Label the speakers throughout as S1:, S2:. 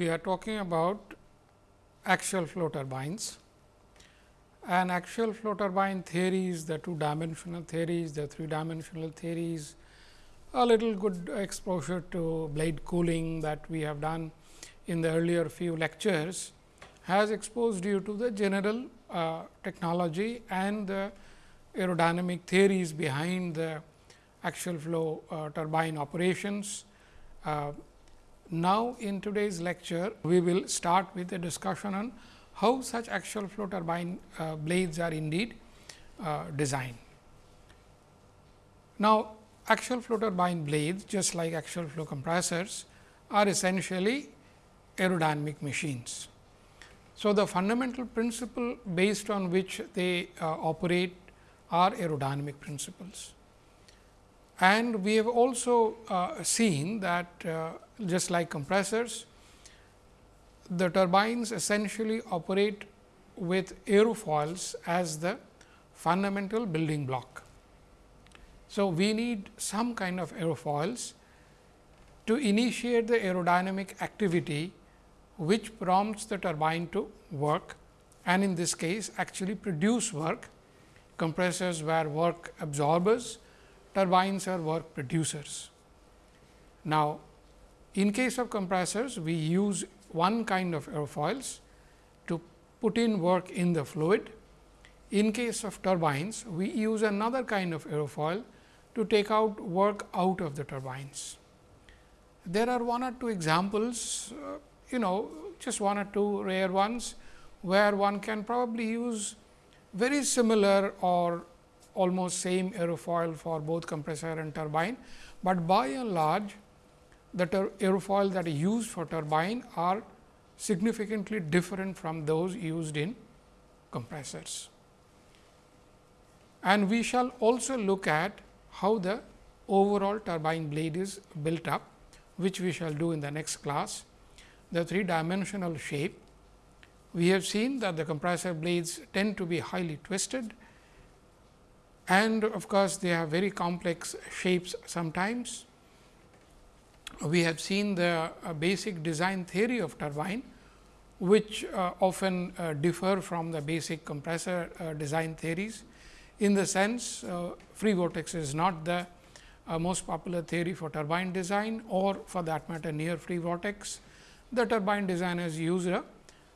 S1: we are talking about axial flow turbines and axial flow turbine theories, the two dimensional theories, the three dimensional theories, a little good exposure to blade cooling that we have done in the earlier few lectures has exposed you to the general uh, technology and the aerodynamic theories behind the axial flow uh, turbine operations. Uh, now, in today's lecture, we will start with a discussion on how such axial flow turbine uh, blades are indeed uh, designed. Now, axial flow turbine blades just like axial flow compressors are essentially aerodynamic machines. So, the fundamental principle based on which they uh, operate are aerodynamic principles. And we have also uh, seen that uh, just like compressors, the turbines essentially operate with aerofoils as the fundamental building block. So, we need some kind of aerofoils to initiate the aerodynamic activity, which prompts the turbine to work and in this case actually produce work. Compressors were work absorbers, turbines are work producers. Now, in case of compressors, we use one kind of aerofoils to put in work in the fluid. In case of turbines, we use another kind of aerofoil to take out work out of the turbines. There are one or two examples, uh, you know, just one or two rare ones, where one can probably use very similar or almost same aerofoil for both compressor and turbine, but by and large the aerofoil that are used for turbine are significantly different from those used in compressors. And we shall also look at how the overall turbine blade is built up, which we shall do in the next class. The three dimensional shape, we have seen that the compressor blades tend to be highly twisted and of course, they have very complex shapes sometimes. We have seen the uh, basic design theory of turbine, which uh, often uh, differ from the basic compressor design theories in the sense free vortex is not the most popular theory for turbine design or for that matter near free vortex. The turbine designers use a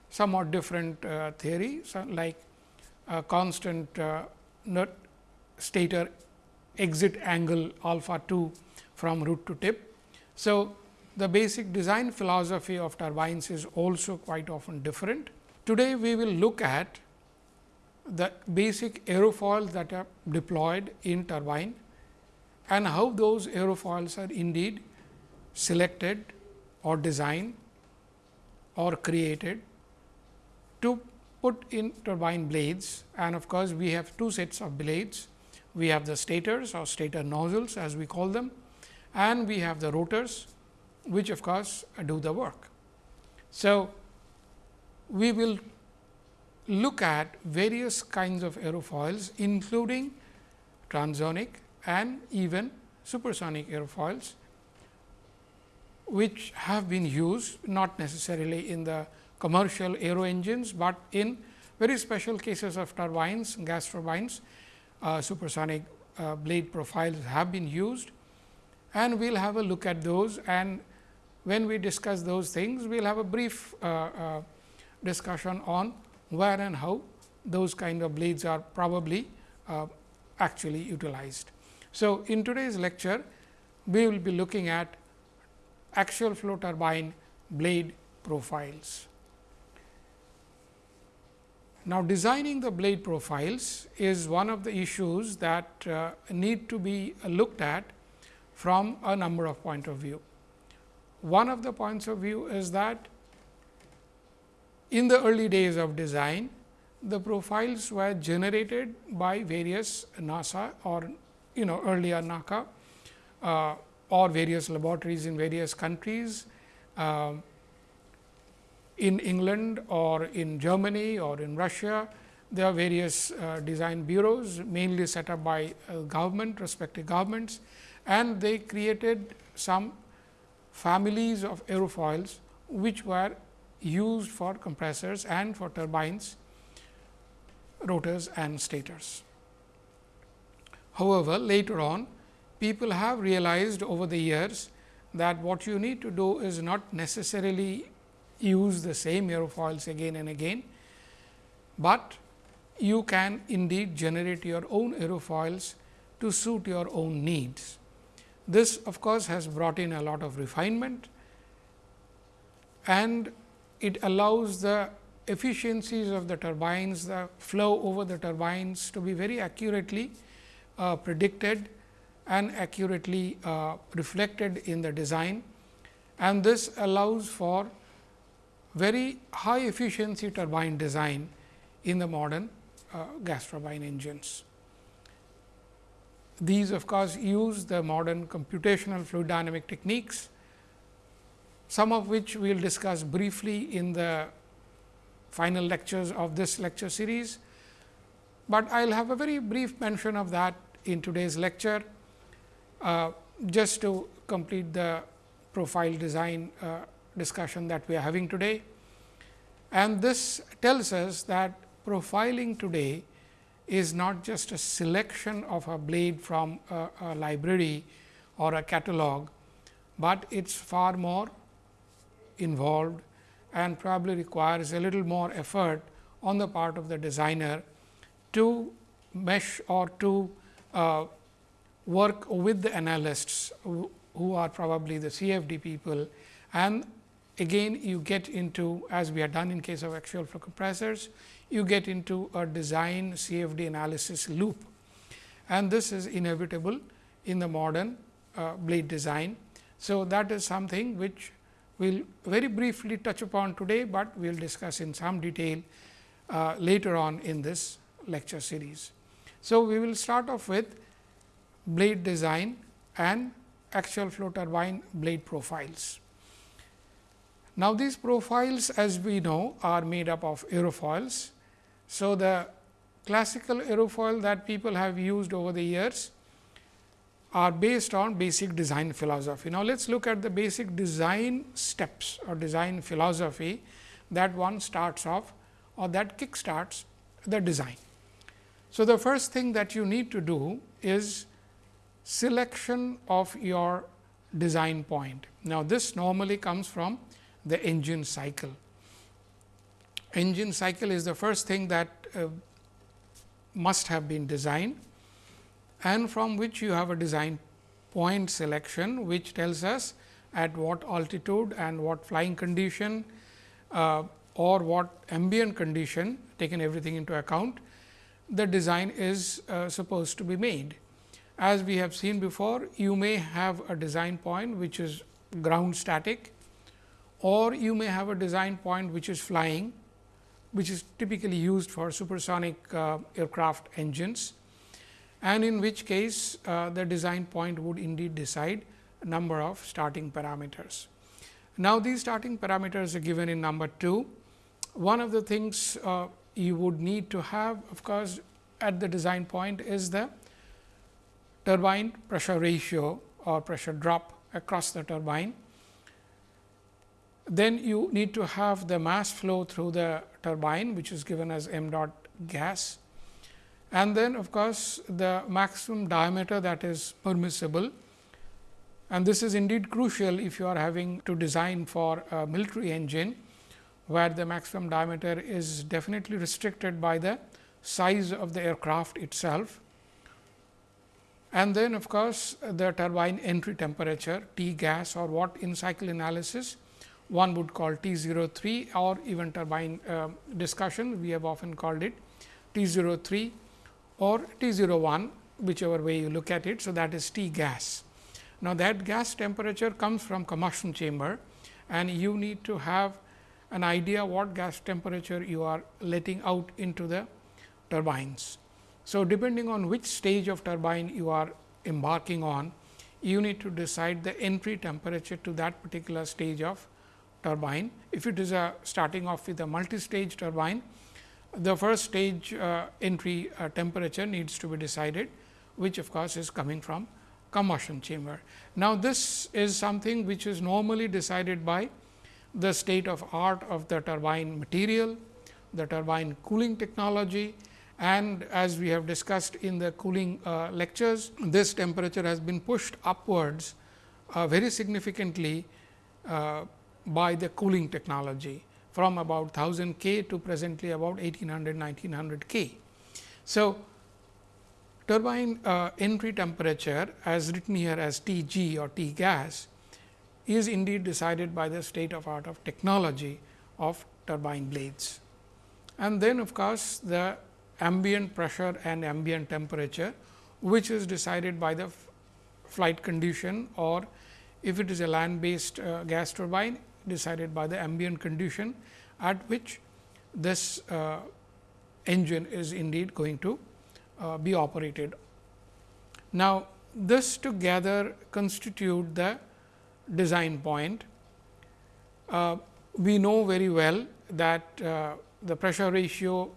S1: somewhat different theory so like constant stator exit angle alpha 2 from root to tip. So, the basic design philosophy of turbines is also quite often different. Today, we will look at the basic aerofoils that are deployed in turbine and how those aerofoils are indeed selected or designed or created to put in turbine blades and of course, we have two sets of blades. We have the stators or stator nozzles as we call them and we have the rotors which of course, do the work. So, we will look at various kinds of aerofoils including transonic and even supersonic aerofoils, which have been used not necessarily in the commercial aero engines, but in very special cases of turbines, gas turbines, uh, supersonic uh, blade profiles have been used and we will have a look at those and when we discuss those things, we will have a brief uh, uh, discussion on where and how those kind of blades are probably uh, actually utilized. So, in today's lecture, we will be looking at axial flow turbine blade profiles. Now, designing the blade profiles is one of the issues that uh, need to be looked at from a number of point of view. One of the points of view is that in the early days of design, the profiles were generated by various NASA or you know earlier NACA uh, or various laboratories in various countries uh, in England or in Germany or in Russia. There are various uh, design bureaus mainly set up by uh, government respective governments and they created some families of aerofoils which were used for compressors and for turbines, rotors and stators. However, later on people have realized over the years that what you need to do is not necessarily use the same aerofoils again and again, but you can indeed generate your own aerofoils to suit your own needs. This of course, has brought in a lot of refinement and it allows the efficiencies of the turbines, the flow over the turbines to be very accurately uh, predicted and accurately uh, reflected in the design and this allows for very high efficiency turbine design in the modern uh, gas turbine engines. These of course, use the modern computational fluid dynamic techniques, some of which we will discuss briefly in the final lectures of this lecture series, but I will have a very brief mention of that in today's lecture, uh, just to complete the profile design uh, discussion that we are having today. And this tells us that profiling today is not just a selection of a blade from a, a library or a catalog, but it is far more involved and probably requires a little more effort on the part of the designer to mesh or to uh, work with the analysts who, are probably the CFD people and again you get into as we are done in case of axial flow compressors, you get into a design CFD analysis loop and this is inevitable in the modern uh, blade design. So, that is something which we will very briefly touch upon today, but we will discuss in some detail uh, later on in this lecture series. So, we will start off with blade design and axial flow turbine blade profiles. Now, these profiles as we know are made up of aerofoils. So, the classical aerofoil that people have used over the years are based on basic design philosophy. Now, let us look at the basic design steps or design philosophy that one starts off or that kick starts the design. So, the first thing that you need to do is selection of your design point. Now, this normally comes from the engine cycle. Engine cycle is the first thing that uh, must have been designed and from which you have a design point selection, which tells us at what altitude and what flying condition uh, or what ambient condition taken everything into account the design is uh, supposed to be made. As we have seen before, you may have a design point which is ground static or you may have a design point which is flying, which is typically used for supersonic uh, aircraft engines and in which case uh, the design point would indeed decide number of starting parameters. Now, these starting parameters are given in number 2. One of the things uh, you would need to have of course, at the design point is the turbine pressure ratio or pressure drop across the turbine. Then you need to have the mass flow through the turbine which is given as m dot gas. And then of course, the maximum diameter that is permissible. And this is indeed crucial if you are having to design for a military engine where the maximum diameter is definitely restricted by the size of the aircraft itself. And then of course, the turbine entry temperature T gas or what in cycle analysis one would call T 03 or even turbine uh, discussion we have often called it T 03 or T 01 whichever way you look at it. So, that is T gas. Now, that gas temperature comes from combustion chamber and you need to have an idea what gas temperature you are letting out into the turbines. So, depending on which stage of turbine you are embarking on, you need to decide the entry temperature to that particular stage of turbine. If it is a starting off with a multi-stage turbine, the first stage uh, entry uh, temperature needs to be decided, which of course, is coming from combustion chamber. Now, this is something which is normally decided by the state of art of the turbine material, the turbine cooling technology and as we have discussed in the cooling uh, lectures, this temperature has been pushed upwards uh, very significantly uh, by the cooling technology from about 1000 K to presently about 1800 1900 K. So, turbine uh, entry temperature as written here as T g or T gas is indeed decided by the state of art of technology of turbine blades. And then of course, the ambient pressure and ambient temperature, which is decided by the flight condition or if it is a land based uh, gas turbine decided by the ambient condition at which this uh, engine is indeed going to uh, be operated. Now, this together constitute the design point. Uh, we know very well that uh, the pressure ratio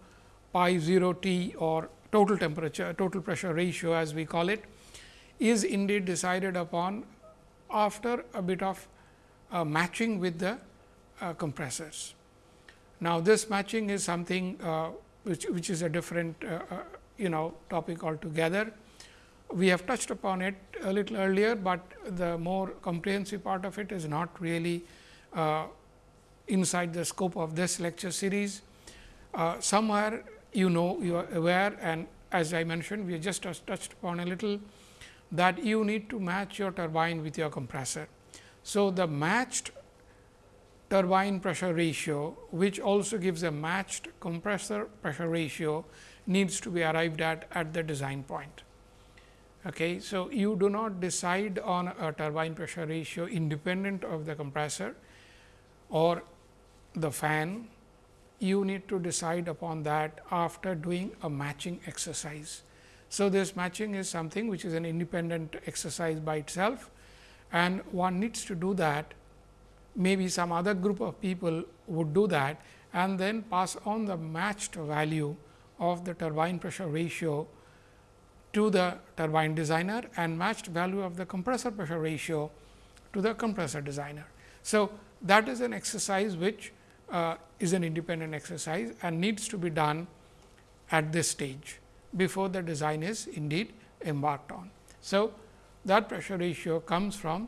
S1: pi 0 T or total temperature, total pressure ratio as we call it is indeed decided upon after a bit of uh, matching with the uh, compressors. Now, this matching is something uh, which, which is a different uh, uh, you know topic altogether. We have touched upon it a little earlier, but the more comprehensive part of it is not really inside the scope of this lecture series. somewhere you know you are aware and as I mentioned we just touched upon a little that you need to match your turbine with your compressor. So, the matched turbine pressure ratio which also gives a matched compressor pressure ratio needs to be arrived at at the design point. Okay. So, you do not decide on a turbine pressure ratio independent of the compressor or the fan you need to decide upon that after doing a matching exercise. So, this matching is something which is an independent exercise by itself and one needs to do that maybe some other group of people would do that and then pass on the matched value of the turbine pressure ratio to the turbine designer and matched value of the compressor pressure ratio to the compressor designer. So, that is an exercise which uh, is an independent exercise and needs to be done at this stage before the design is indeed embarked on. So, that pressure ratio comes from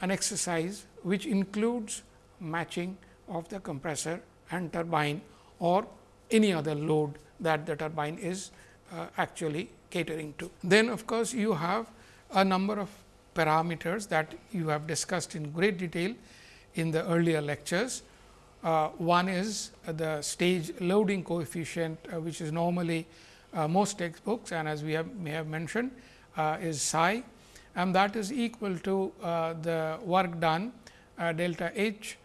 S1: an exercise which includes matching of the compressor and turbine or any other load that the turbine is uh, actually catering to. Then of course, you have a number of parameters that you have discussed in great detail in the earlier lectures uh, one is the stage loading coefficient, uh, which is normally uh, most textbooks and as we have may have mentioned uh, is psi and that is equal to uh, the work done uh, delta H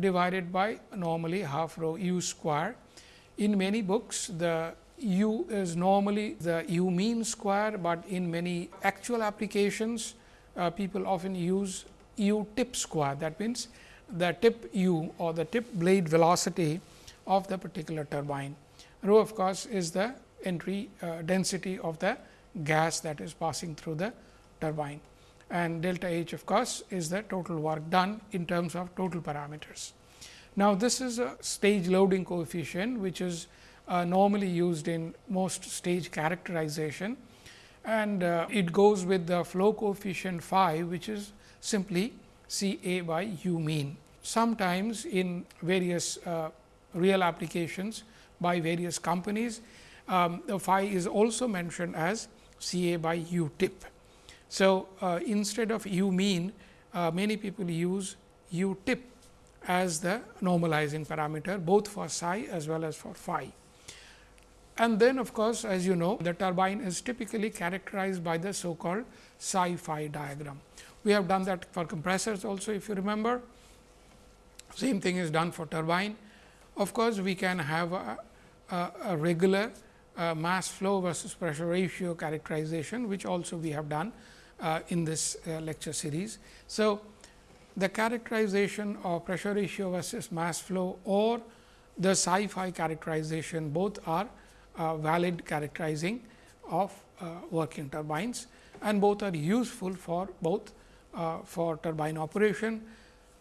S1: divided by normally half rho u square. In many books the u is normally the u mean square, but in many actual applications people often use u tip square that means the tip u or the tip blade velocity of the particular turbine. Rho of course, is the entry uh, density of the gas that is passing through the turbine and delta H of course, is the total work done in terms of total parameters. Now, this is a stage loading coefficient, which is uh, normally used in most stage characterization and uh, it goes with the flow coefficient phi, which is simply C A by u mean. Sometimes in various uh, real applications by various companies, um, the phi is also mentioned as C A by u tip. So, uh, instead of u mean, uh, many people use u tip as the normalizing parameter both for psi as well as for phi. And then of course, as you know the turbine is typically characterized by the so called psi phi diagram. We have done that for compressors also if you remember. Same thing is done for turbine. Of course, we can have a, a, a regular uh, mass flow versus pressure ratio characterization, which also we have done uh, in this uh, lecture series. So, the characterization of pressure ratio versus mass flow or the psi phi characterization both are uh, valid characterizing of uh, working turbines and both are useful for both uh, for turbine operation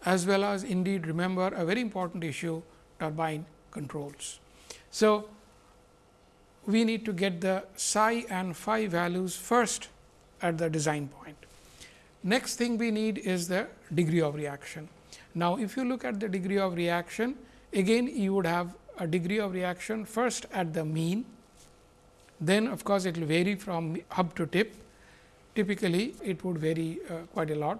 S1: as well as indeed remember a very important issue turbine controls. So, we need to get the psi and phi values first at the design point. Next thing we need is the degree of reaction. Now, if you look at the degree of reaction, again you would have a degree of reaction first at the mean, then of course, it will vary from hub to tip. Typically, it would vary uh, quite a lot,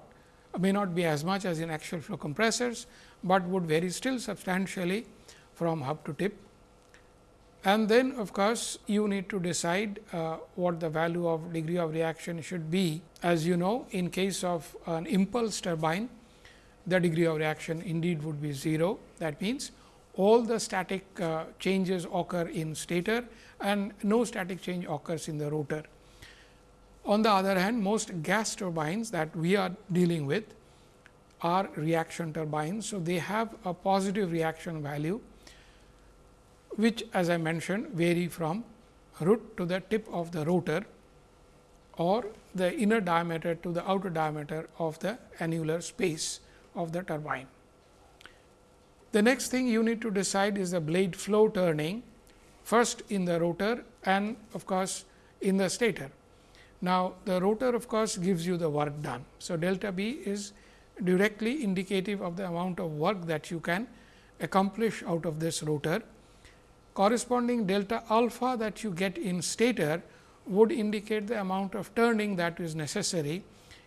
S1: may not be as much as in axial flow compressors, but would vary still substantially from hub to tip. And then of course, you need to decide uh, what the value of degree of reaction should be. As you know, in case of an impulse turbine, the degree of reaction indeed would be 0. That means, all the static uh, changes occur in stator and no static change occurs in the rotor. On the other hand, most gas turbines that we are dealing with are reaction turbines. So, they have a positive reaction value, which as I mentioned vary from root to the tip of the rotor or the inner diameter to the outer diameter of the annular space of the turbine. The next thing you need to decide is the blade flow turning first in the rotor and of course, in the stator. Now, the rotor of course, gives you the work done. So, delta beta is directly indicative of the amount of work that you can accomplish out of this rotor. Corresponding delta alpha that you get in stator would indicate the amount of turning that is necessary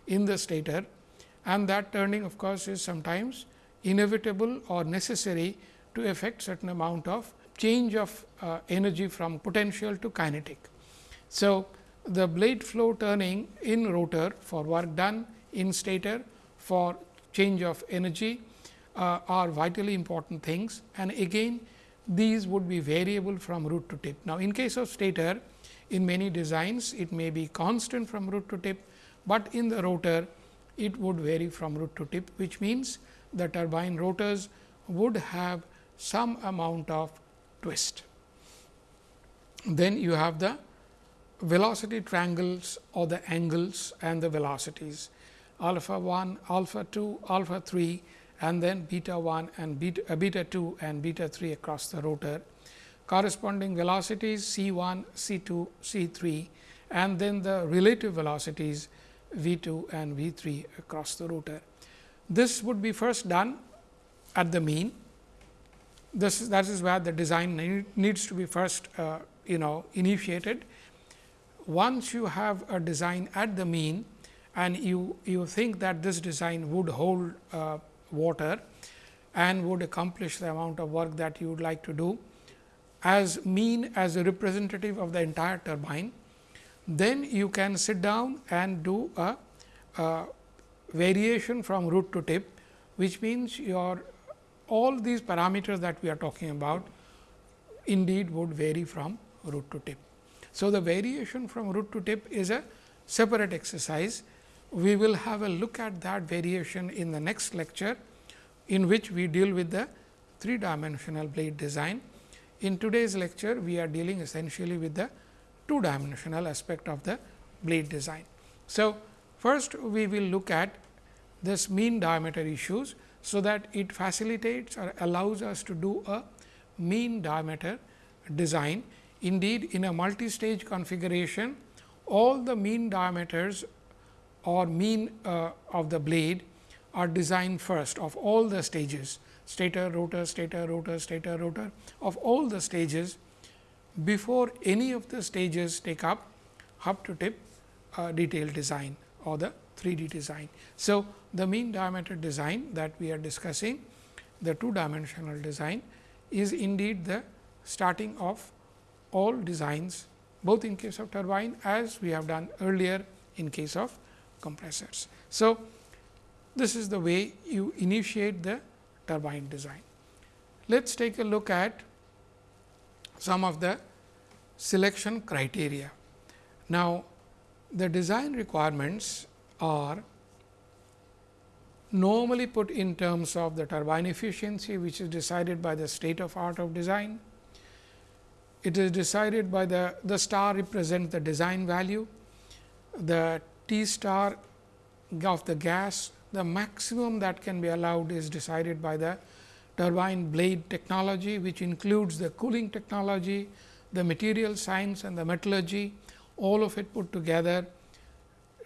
S1: in the stator and that turning of course, is sometimes inevitable or necessary to effect certain amount of change of uh, energy from potential to kinetic. So, the blade flow turning in rotor for work done in stator for change of energy uh, are vitally important things and again these would be variable from root to tip. Now, in case of stator in many designs it may be constant from root to tip, but in the rotor it would vary from root to tip which means the turbine rotors would have some amount of twist. Then you have the velocity triangles or the angles and the velocities alpha 1, alpha 2, alpha 3 and then beta 1 and beta, uh, beta 2 and beta 3 across the rotor. Corresponding velocities C 1, C 2, C 3 and then the relative velocities V 2 and V 3 across the rotor. This would be first done at the mean. This is, that is where the design need, needs to be first uh, you know initiated. Once you have a design at the mean and you, you think that this design would hold uh, water and would accomplish the amount of work that you would like to do as mean as a representative of the entire turbine, then you can sit down and do a, a variation from root to tip, which means your all these parameters that we are talking about indeed would vary from root to tip. So, the variation from root to tip is a separate exercise. We will have a look at that variation in the next lecture, in which we deal with the three dimensional blade design. In today's lecture, we are dealing essentially with the two dimensional aspect of the blade design. So, first we will look at this mean diameter issues. So, that it facilitates or allows us to do a mean diameter design. Indeed, in a multi-stage configuration, all the mean diameters or mean uh, of the blade are designed first of all the stages stator, rotor, stator, rotor, stator, rotor of all the stages before any of the stages take up hub to tip uh, detailed design or the 3D design. So, the mean diameter design that we are discussing the two dimensional design is indeed the starting of all designs both in case of turbine as we have done earlier in case of compressors. So, this is the way you initiate the turbine design. Let us take a look at some of the selection criteria. Now, the design requirements are normally put in terms of the turbine efficiency, which is decided by the state of art of design. It is decided by the, the star represents the design value, the T star of the gas the maximum that can be allowed is decided by the turbine blade technology, which includes the cooling technology, the material science and the metallurgy, all of it put together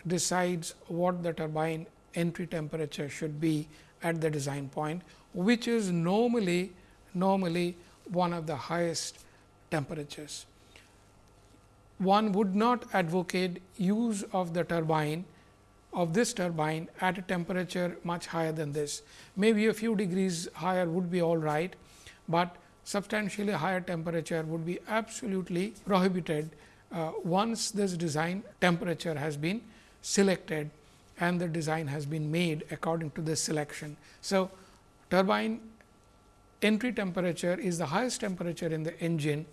S1: decides what the turbine entry temperature should be at the design point, which is normally normally one of the highest temperatures. One would not advocate use of the turbine of this turbine at a temperature much higher than this. Maybe a few degrees higher would be all right, but substantially higher temperature would be absolutely prohibited uh, once this design temperature has been selected and the design has been made according to this selection. So, turbine entry temperature is the highest temperature in the engine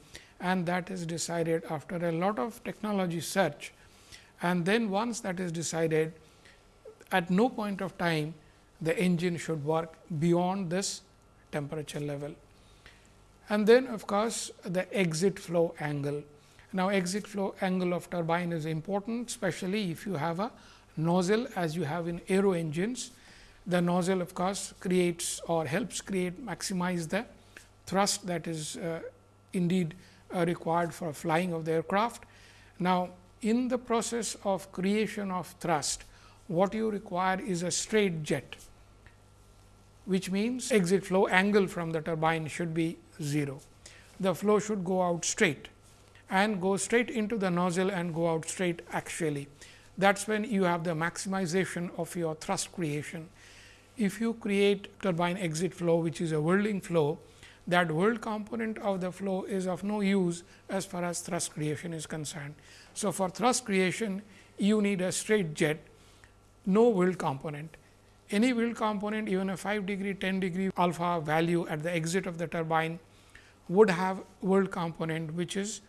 S1: and that is decided after a lot of technology search. And then once that is decided, at no point of time the engine should work beyond this temperature level. And then of course, the exit flow angle. Now, exit flow angle of turbine is important, especially if you have a nozzle as you have in aero engines. The nozzle of course, creates or helps create maximize the thrust that is uh, indeed Uh, required for flying of the aircraft. Now, in the process of creation of thrust, what you require is a straight jet, which means exit flow angle from the turbine should be 0. The flow should go out straight and go straight into the nozzle and go out straight actually. That is when you have the maximization of your thrust creation. If you create turbine exit flow, which is a whirling flow, that whirl component of the flow is of no use as far as thrust creation is concerned. So, for thrust creation you need a straight jet, no whirl component. Any whirl component even a 5 degree, 10 degree alpha value at the exit of the turbine would have whirl component, which is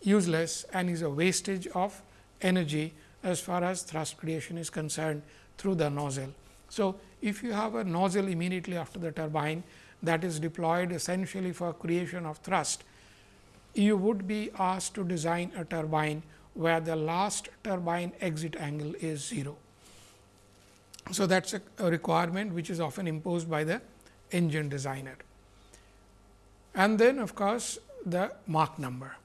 S1: useless and is a wastage of energy as far as thrust creation is concerned through the nozzle. So, if you have a nozzle immediately after the turbine, that is deployed essentially for creation of thrust, you would be asked to design a turbine where the last turbine exit angle is 0. So, that is a, requirement which is often imposed by the engine designer. And then of course, the Mach number.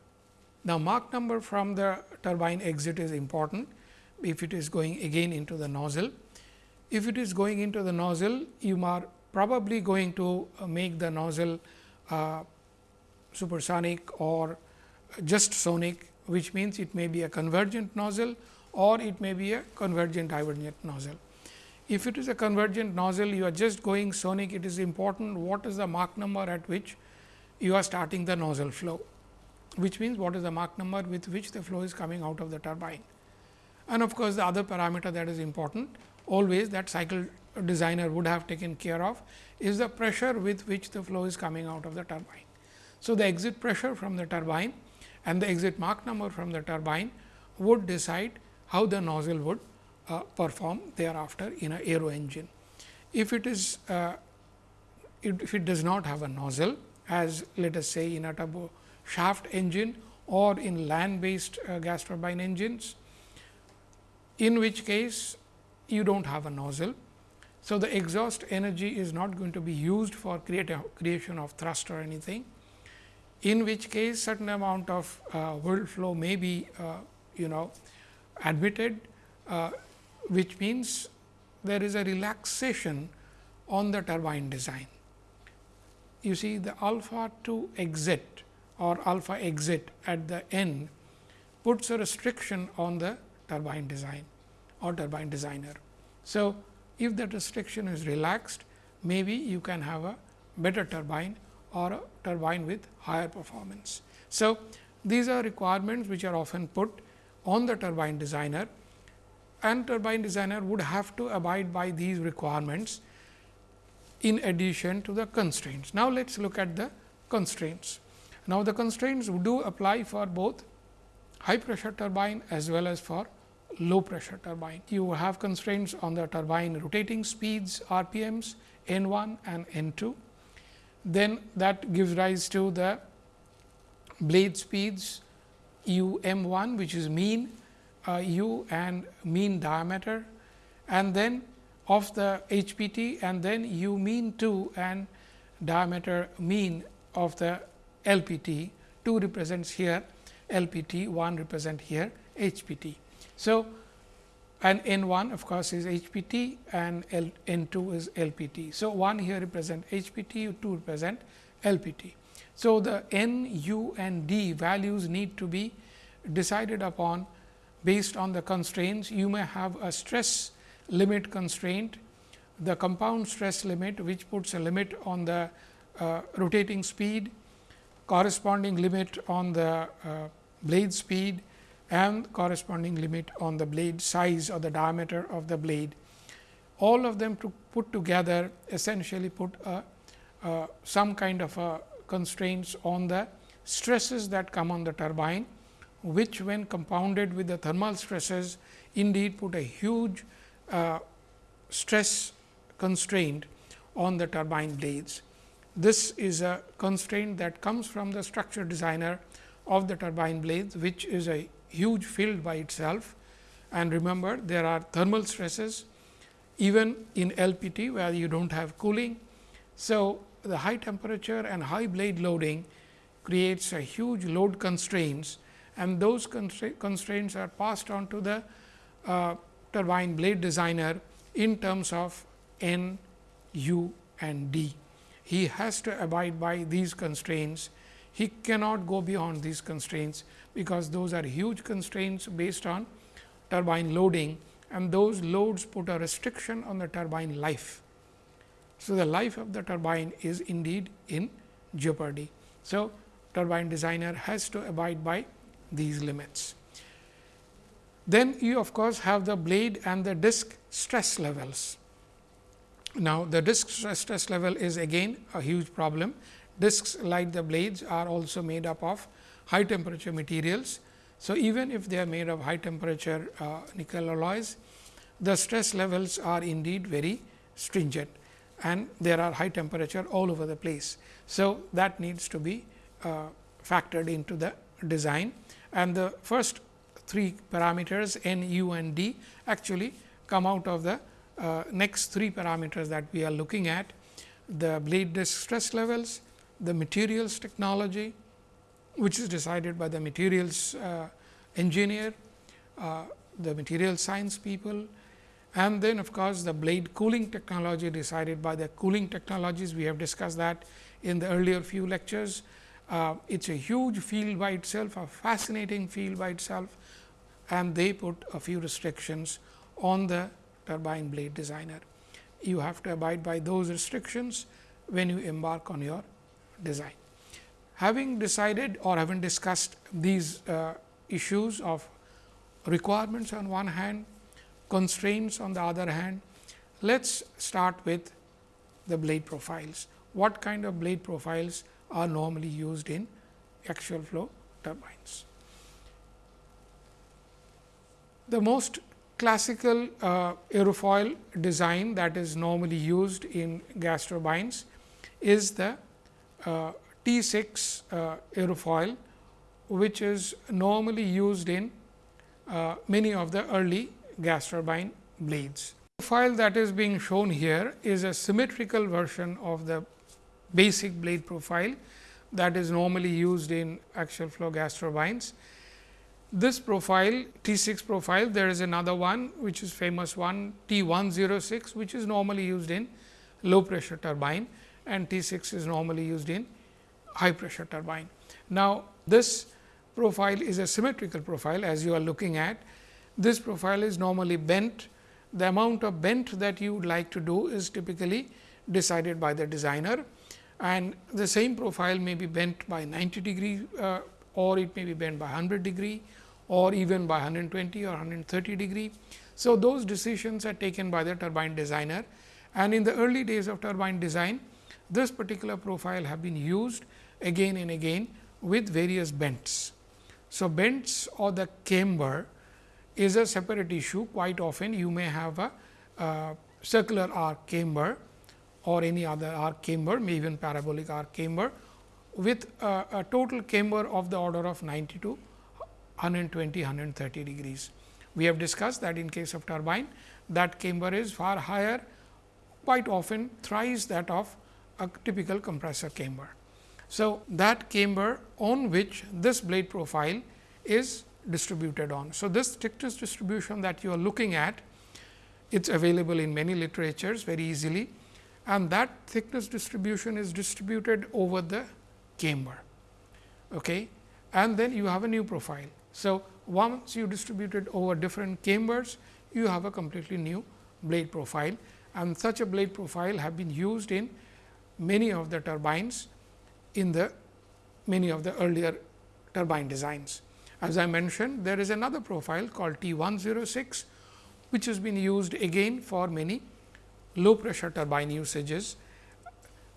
S1: Now, Mach number from the turbine exit is important if it is going again into the nozzle. If it is going into the nozzle, you are probably going to uh, make the nozzle uh, supersonic or just sonic, which means it may be a convergent nozzle or it may be a convergent divergent nozzle. If it is a convergent nozzle, you are just going sonic, it is important what is the Mach number at which you are starting the nozzle flow, which means what is the Mach number with which the flow is coming out of the turbine. And of course, the other parameter that is important always that cycle designer would have taken care of is the pressure with which the flow is coming out of the turbine. So, the exit pressure from the turbine and the exit Mach number from the turbine would decide how the nozzle would uh, perform thereafter in a aero engine. If it is uh, if it does not have a nozzle as let us say in a turbo shaft engine or in land based uh, gas turbine engines, in which case you do not have a nozzle so, the exhaust energy is not going to be used for creation of thrust or anything, in which case certain amount of uh, flow may be uh, you know admitted, uh, which means there is a relaxation on the turbine design. You see the alpha 2 exit or alpha exit at the end puts a restriction on the turbine design or turbine designer. So, if that restriction is relaxed, maybe you can have a better turbine or a turbine with higher performance. So, these are requirements which are often put on the turbine designer and turbine designer would have to abide by these requirements in addition to the constraints. Now, let us look at the constraints. Now, the constraints do apply for both high pressure turbine as well as for low pressure turbine. You have constraints on the turbine rotating speeds RPMs N 1 and N 2. Then that gives rise to the blade speeds u m 1 which is mean uh, u and mean diameter and then of the HPT and then u mean 2 and diameter mean of the LPT 2 represents here LPT 1 represent here HPT. So, and N 1 of course, is HPT and L, N 2 is LPT. So, 1 here represent HPT, 2 represent LPT. So, the N, U and D values need to be decided upon based on the constraints. You may have a stress limit constraint, the compound stress limit which puts a limit on the uh, rotating speed, corresponding limit on the uh, blade speed and corresponding limit on the blade size or the diameter of the blade. All of them to put together essentially put a, some kind of a constraints on the stresses that come on the turbine, which when compounded with the thermal stresses indeed put a huge uh, stress constraint on the turbine blades. This is a constraint that comes from the structure designer of the turbine blades, which is a huge field by itself. And remember there are thermal stresses even in LPT where you do not have cooling. So, the high temperature and high blade loading creates a huge load constraints and those constraints are passed on to the uh, turbine blade designer in terms of N, U and D. He has to abide by these constraints. He cannot go beyond these constraints because those are huge constraints based on turbine loading and those loads put a restriction on the turbine life. So, the life of the turbine is indeed in jeopardy. So, turbine designer has to abide by these limits. Then you of course, have the blade and the disc stress levels. Now, the disc stress level is again a huge problem. Discs like the blades are also made up of high temperature materials. So, even if they are made of high temperature uh, nickel alloys, the stress levels are indeed very stringent and there are high temperature all over the place. So, that needs to be uh, factored into the design and the first three parameters n, u and d actually come out of the uh, next three parameters that we are looking at the blade disc stress levels, the materials technology which is decided by the materials uh, engineer, uh, the material science people and then of course, the blade cooling technology decided by the cooling technologies. We have discussed that in the earlier few lectures. Uh, it is a huge field by itself, a fascinating field by itself and they put a few restrictions on the turbine blade designer. You have to abide by those restrictions when you embark on your design. Having decided or having discussed these uh, issues of requirements on one hand, constraints on the other hand, let us start with the blade profiles. What kind of blade profiles are normally used in axial flow turbines? The most classical uh, aerofoil design that is normally used in gas turbines is the uh, T 6 uh, aerofoil, which is normally used in uh, many of the early gas turbine blades. The file that is being shown here is a symmetrical version of the basic blade profile that is normally used in axial flow gas turbines. This profile T 6 profile there is another one which is famous one T 106 which is normally used in low pressure turbine and T 6 is normally used in high pressure turbine. Now, this profile is a symmetrical profile as you are looking at. This profile is normally bent. The amount of bent that you would like to do is typically decided by the designer and the same profile may be bent by 90 degree uh, or it may be bent by 100 degree or even by 120 or 130 degree. So, those decisions are taken by the turbine designer and in the early days of turbine design, this particular profile have been used again and again with various bends. So, bends or the camber is a separate issue quite often you may have a uh, circular arc camber or any other arc camber may even parabolic arc camber with a, a total camber of the order of 90 to 120 130 degrees. We have discussed that in case of turbine that camber is far higher quite often thrice that of a typical compressor camber. So, that camber on which this blade profile is distributed on. So, this thickness distribution that you are looking at it is available in many literatures very easily and that thickness distribution is distributed over the camber. Okay. And then you have a new profile. So, once you distribute it over different cambers, you have a completely new blade profile and such a blade profile have been used in many of the turbines in the many of the earlier turbine designs. As I mentioned, there is another profile called T 106, which has been used again for many low pressure turbine usages.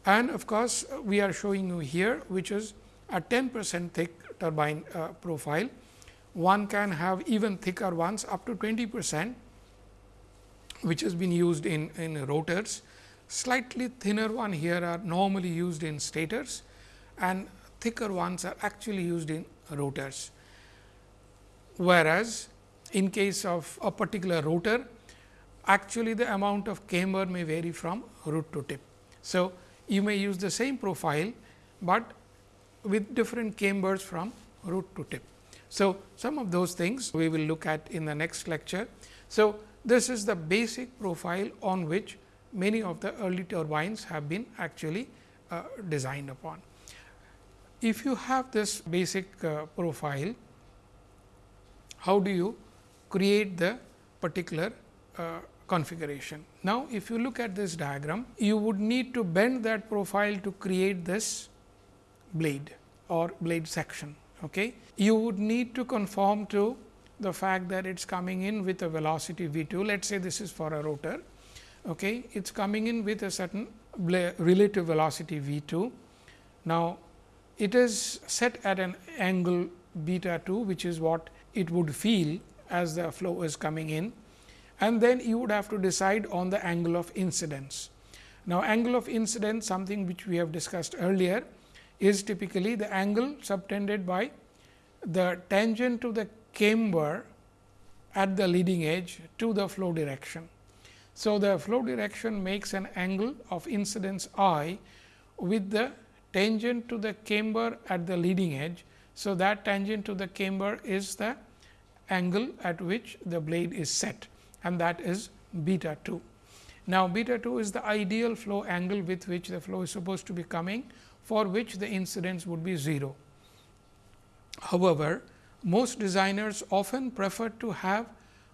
S1: And of course, we are showing you here, which is a 10 percent thick turbine uh, profile. One can have even thicker ones up to 20 percent, which has been used in, in rotors. Slightly thinner one here are normally used in stators and thicker ones are actually used in rotors. Whereas, in case of a particular rotor, actually the amount of camber may vary from root to tip. So, you may use the same profile, but with different cambers from root to tip. So, some of those things we will look at in the next lecture. So, this is the basic profile on which many of the early turbines have been actually uh, designed upon. If you have this basic uh, profile, how do you create the particular uh, configuration. Now, if you look at this diagram, you would need to bend that profile to create this blade or blade section. Okay. You would need to conform to the fact that it is coming in with a velocity v 2. Let us say this is for a rotor. Okay. It is coming in with a certain relative velocity v 2. Now, it is set at an angle beta 2, which is what it would feel as the flow is coming in and then you would have to decide on the angle of incidence. Now, angle of incidence something which we have discussed earlier is typically the angle subtended by the tangent to the camber at the leading edge to the flow direction. So, the flow direction makes an angle of incidence i with the tangent to the camber at the leading edge. So, that tangent to the camber is the angle at which the blade is set and that is beta 2. Now, beta 2 is the ideal flow angle with which the flow is supposed to be coming for which the incidence would be 0. However, most designers often prefer to have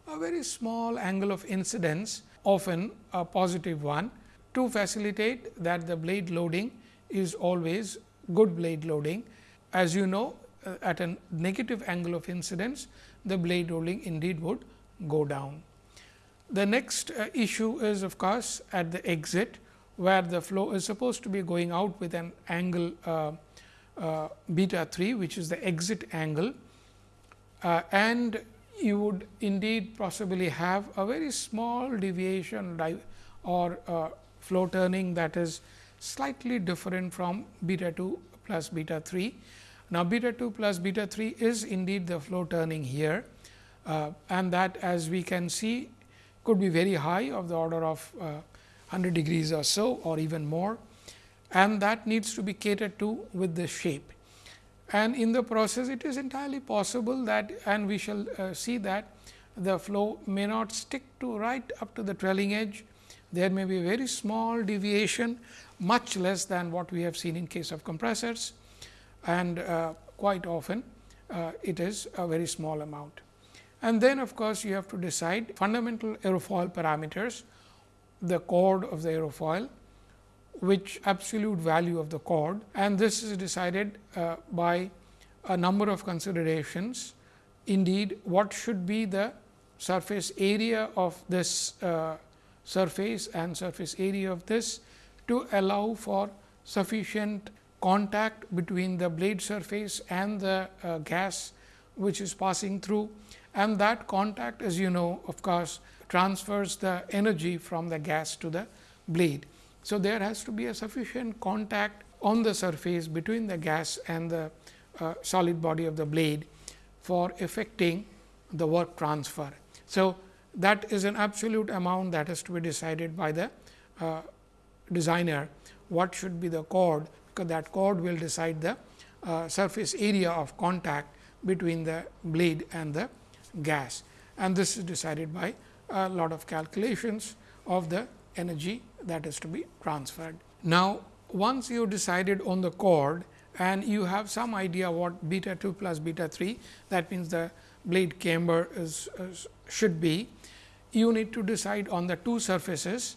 S1: a very small angle of incidence often a positive one to facilitate that the blade loading is always good blade loading. As you know uh, at a negative angle of incidence the blade loading indeed would go down. The next uh, issue is of course, at the exit where the flow is supposed to be going out with an angle uh, uh, beta 3 which is the exit angle uh, and you would indeed possibly have a very small deviation or uh, flow turning that is slightly different from beta 2 plus beta 3. Now, beta 2 plus beta 3 is indeed the flow turning here uh, and that as we can see could be very high of the order of uh, 100 degrees or so or even more and that needs to be catered to with the shape. And in the process it is entirely possible that and we shall uh, see that the flow may not stick to right up to the trailing edge. There may be a very small deviation much less than what we have seen in case of compressors and uh, quite often uh, it is a very small amount. And then of course, you have to decide fundamental aerofoil parameters, the chord of the aerofoil, which absolute value of the chord and this is decided uh, by a number of considerations. Indeed, what should be the surface area of this uh, surface and surface area of this to allow for sufficient contact between the blade surface and the uh, gas which is passing through and that contact as you know of course, transfers the energy from the gas to the blade. So, there has to be a sufficient contact on the surface between the gas and the uh, solid body of the blade for effecting the work transfer. So, that is an absolute amount that has to be decided by the uh, designer what should be the chord, because that chord will decide the uh, surface area of contact between the blade and the gas and this is decided by a lot of calculations of the energy that is to be transferred. Now, once you decided on the chord and you have some idea what beta 2 plus beta 3 that means the blade camber is, is should be you need to decide on the two surfaces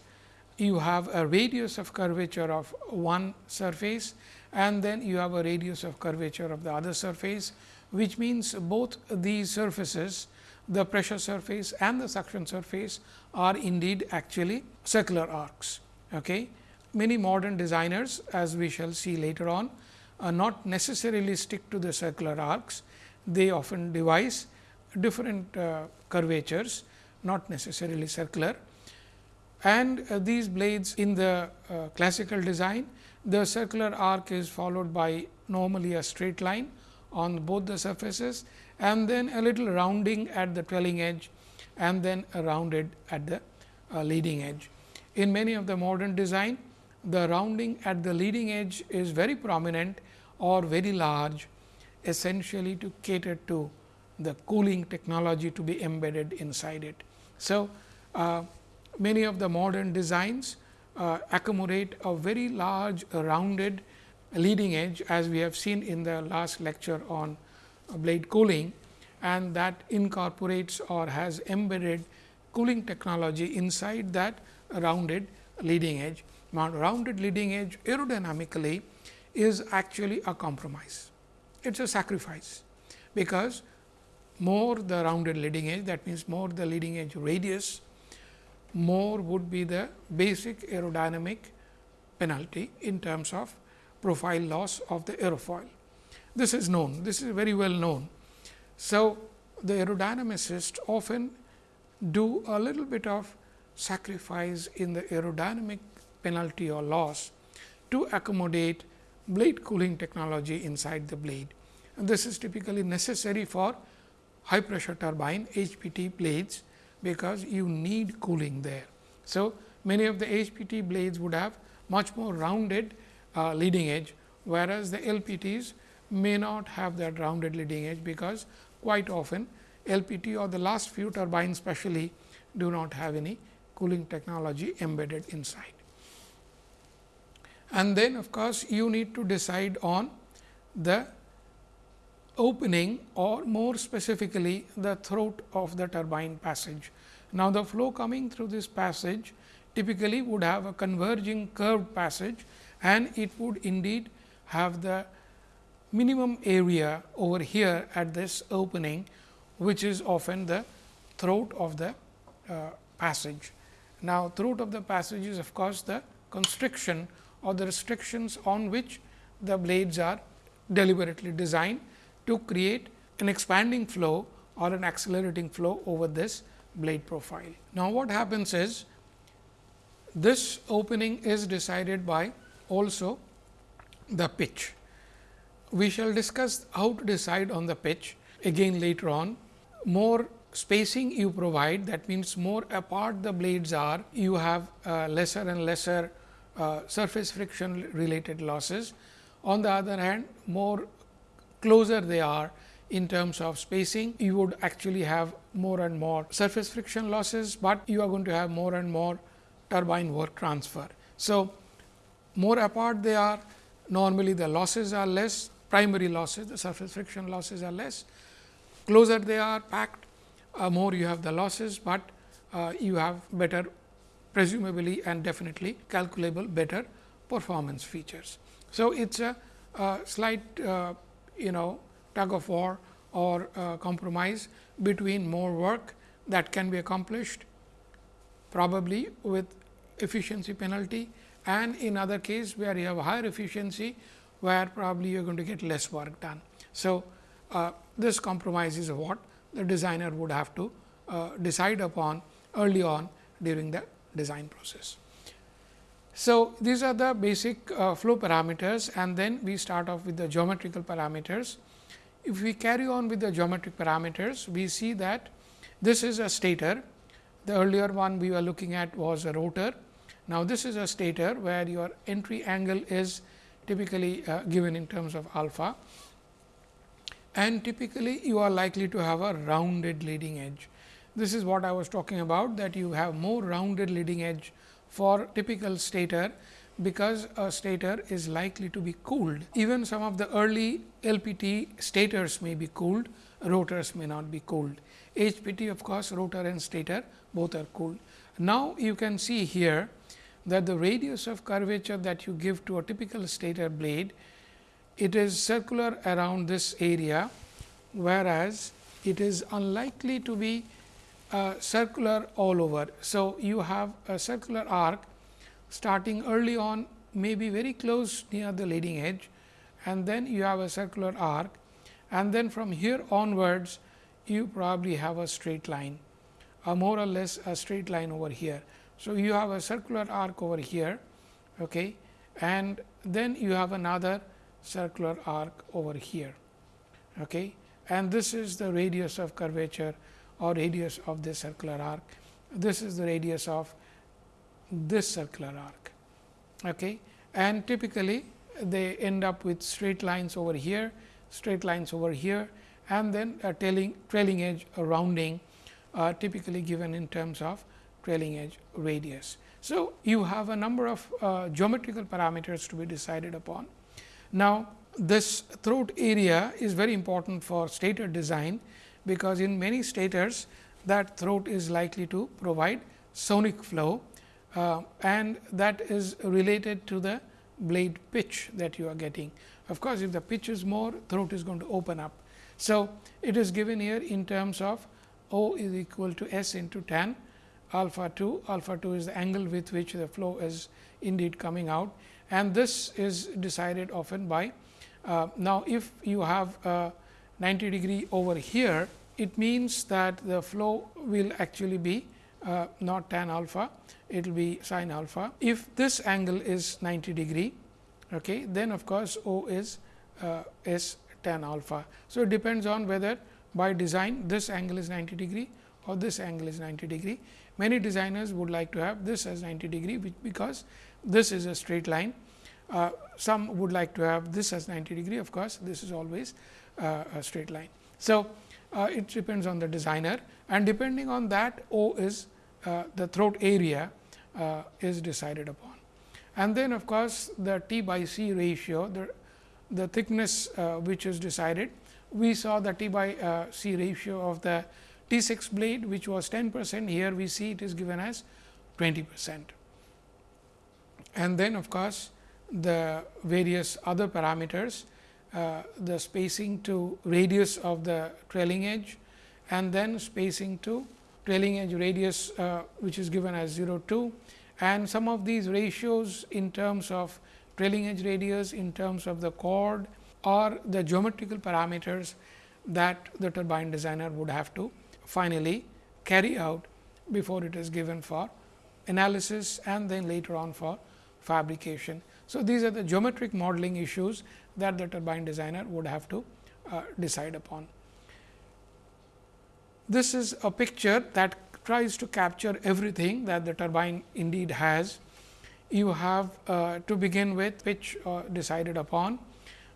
S1: you have a radius of curvature of one surface and then you have a radius of curvature of the other surface which means both these surfaces the pressure surface and the suction surface are indeed actually circular arcs. Okay. Many modern designers as we shall see later on are not necessarily stick to the circular arcs. They often devise different uh, curvatures not necessarily circular and uh, these blades in the uh, classical design the circular arc is followed by normally a straight line on both the surfaces and then a little rounding at the trailing edge and then a rounded at the uh, leading edge. In many of the modern design, the rounding at the leading edge is very prominent or very large essentially to cater to the cooling technology to be embedded inside it. So, uh, many of the modern designs uh, accommodate a very large rounded leading edge as we have seen in the last lecture on blade cooling and that incorporates or has embedded cooling technology inside that rounded leading edge. Now, rounded leading edge aerodynamically is actually a compromise. It is a sacrifice, because more the rounded leading edge that means, more the leading edge radius, more would be the basic aerodynamic penalty in terms of profile loss of the aerofoil. This is known, this is very well known. So, the aerodynamicists often do a little bit of sacrifice in the aerodynamic penalty or loss to accommodate blade cooling technology inside the blade. And this is typically necessary for high pressure turbine HPT blades, because you need cooling there. So, many of the HPT blades would have much more rounded uh, leading edge, whereas the LPTs may not have that rounded leading edge, because quite often LPT or the last few turbines specially do not have any cooling technology embedded inside. And then of course, you need to decide on the opening or more specifically the throat of the turbine passage. Now, the flow coming through this passage typically would have a converging curved passage and it would indeed have the minimum area over here at this opening, which is often the throat of the uh, passage. Now, throat of the passage is of course, the constriction or the restrictions on which the blades are deliberately designed to create an expanding flow or an accelerating flow over this blade profile. Now, what happens is this opening is decided by also the pitch. We shall discuss how to decide on the pitch again later on. More spacing you provide that means, more apart the blades are you have uh, lesser and lesser uh, surface friction related losses. On the other hand more closer they are in terms of spacing you would actually have more and more surface friction losses, but you are going to have more and more turbine work transfer. So, more apart they are normally the losses are less primary losses the surface friction losses are less closer they are packed uh, more you have the losses, but uh, you have better presumably and definitely calculable better performance features. So, it is a, a slight uh, you know tug of war or uh, compromise between more work that can be accomplished probably with efficiency penalty and in other case where you have higher efficiency where probably you are going to get less work done. So, uh, this compromise is what the designer would have to uh, decide upon early on during the design process. So, these are the basic uh, flow parameters and then we start off with the geometrical parameters. If we carry on with the geometric parameters, we see that This is a stator, the earlier one we were looking at was a rotor. Now, this is a stator where your entry angle is typically uh, given in terms of alpha and typically you are likely to have a rounded leading edge. This is what I was talking about that you have more rounded leading edge for typical stator because a stator is likely to be cooled. Even some of the early LPT stators may be cooled, rotors may not be cooled. HPT of course, rotor and stator both are cooled. Now, you can see here that the radius of curvature that you give to a typical stator blade, it is circular around this area, whereas, it is unlikely to be uh, circular all over. So, you have a circular arc starting early on may be very close near the leading edge and then you have a circular arc and then from here onwards you probably have a straight line or more or less a straight line over here. So, you have a circular arc over here okay, and then you have another circular arc over here. Okay, and this is the radius of curvature or radius of this circular arc. This is the radius of this circular arc. Okay. And typically, they end up with straight lines over here, straight lines over here and then a trailing, trailing edge rounding uh, typically given in terms of trailing edge radius. So, you have a number of uh, geometrical parameters to be decided upon. Now, this throat area is very important for stator design, because in many stators that throat is likely to provide sonic flow uh, and that is related to the blade pitch that you are getting. Of course, if the pitch is more throat is going to open up. So, it is given here in terms of O is equal to S into tan alpha 2, alpha 2 is the angle with which the flow is indeed coming out and this is decided often by. Uh, now, if you have 90 degree over here, it means that the flow will actually be uh, not tan alpha, it will be sin alpha. If this angle is 90 degree, okay, then of course, O is uh, S tan alpha. So, it depends on whether by design this angle is 90 degree or this angle is 90 degree. Many designers would like to have this as 90 degree, because this is a straight line. Uh, some would like to have this as 90 degree, of course, this is always uh, a straight line. So, uh, it depends on the designer and depending on that O is uh, the throat area uh, is decided upon. And then of course, the T by C ratio, the, the thickness uh, which is decided. We saw the T by C ratio of the T 6 blade, which was 10 percent. Here we see it is given as 20 percent. And then of course, the various other parameters, uh, the spacing to radius of the trailing edge and then spacing to trailing edge radius, uh, which is given as 0 2 and some of these ratios in terms of trailing edge radius, in terms of the chord or the geometrical parameters that the turbine designer would have to finally carry out before it is given for analysis and then later on for fabrication. So, these are the geometric modeling issues that the turbine designer would have to uh, decide upon. This is a picture that tries to capture everything that the turbine indeed has. You have uh, to begin with which uh, decided upon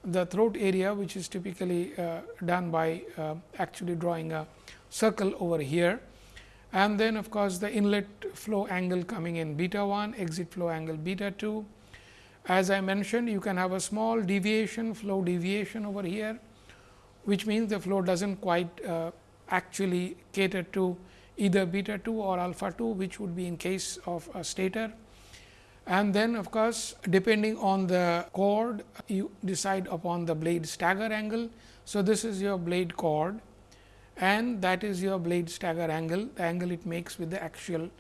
S1: the throat area which is typically uh, done by uh, actually drawing a circle over here and then of course, the inlet flow angle coming in beta 1 exit flow angle beta 2. As I mentioned you can have a small deviation flow deviation over here which means the flow does not quite uh, actually cater to either beta 2 or alpha 2 which would be in case of a stator. And then of course, depending on the chord you decide upon the blade stagger angle. So, this is your blade chord and that is your blade stagger angle, the angle it makes with the axial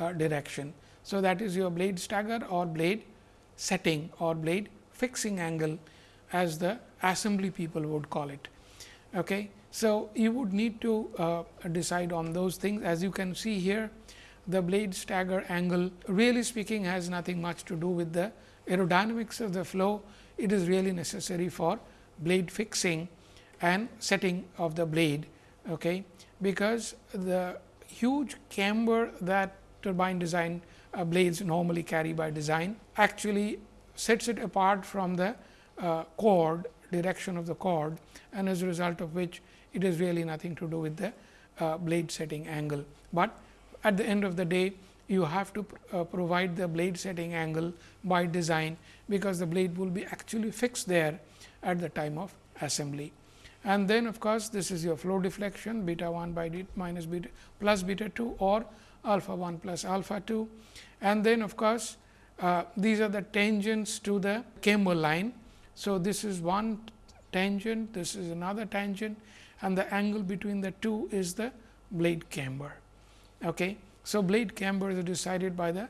S1: uh, direction. So, that is your blade stagger or blade setting or blade fixing angle as the assembly people would call it. Okay. So, you would need to uh, decide on those things as you can see here the blade stagger angle really speaking has nothing much to do with the aerodynamics of the flow. It is really necessary for blade fixing and setting of the blade, okay, because the huge camber that turbine design uh, blades normally carry by design actually sets it apart from the uh, chord direction of the chord and as a result of which it has really nothing to do with the uh, blade setting angle. But at the end of the day you have to uh, provide the blade setting angle by design, because the blade will be actually fixed there at the time of assembly. And then of course, this is your flow deflection beta 1 by d minus beta plus beta 2 or alpha 1 plus alpha 2. And then of course, uh, these are the tangents to the camber line. So, this is one tangent, this is another tangent and the angle between the two is the blade camber. Okay. So, blade camber is decided by the